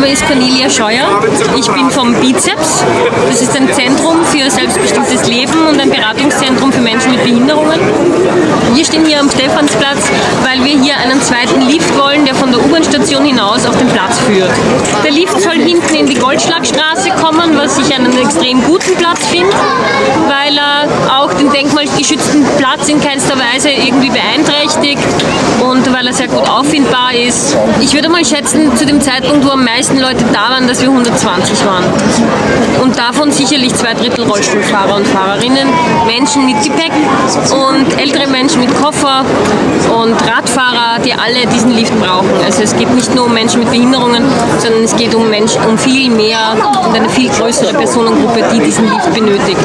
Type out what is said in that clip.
Name ist Cornelia Scheuer. Ich bin vom Bizeps. Das ist ein Zentrum für selbstbestimmtes Leben und ein Beratungszentrum für Menschen mit Behinderungen. Wir stehen hier am Stephansplatz, weil wir hier einen zweiten Lift wollen, der von der U-Bahn-Station hinaus auf den Platz führt. Der Lift soll hinten in die Goldschlagstraße kommen, was ich einen extrem guten Platz finde, weil er auch den denkmalgeschützten Platz in keinster Weise irgendwie beeinträchtigt er sehr gut auffindbar ist. Ich würde mal schätzen, zu dem Zeitpunkt, wo am meisten Leute da waren, dass wir 120 waren. Und davon sicherlich zwei Drittel Rollstuhlfahrer und Fahrerinnen, Menschen mit Gepäck und ältere Menschen mit Koffer und Radfahrer, die alle diesen Lift brauchen. Also es geht nicht nur um Menschen mit Behinderungen, sondern es geht um, Menschen, um viel mehr und eine viel größere Personengruppe, die diesen Lift benötigt.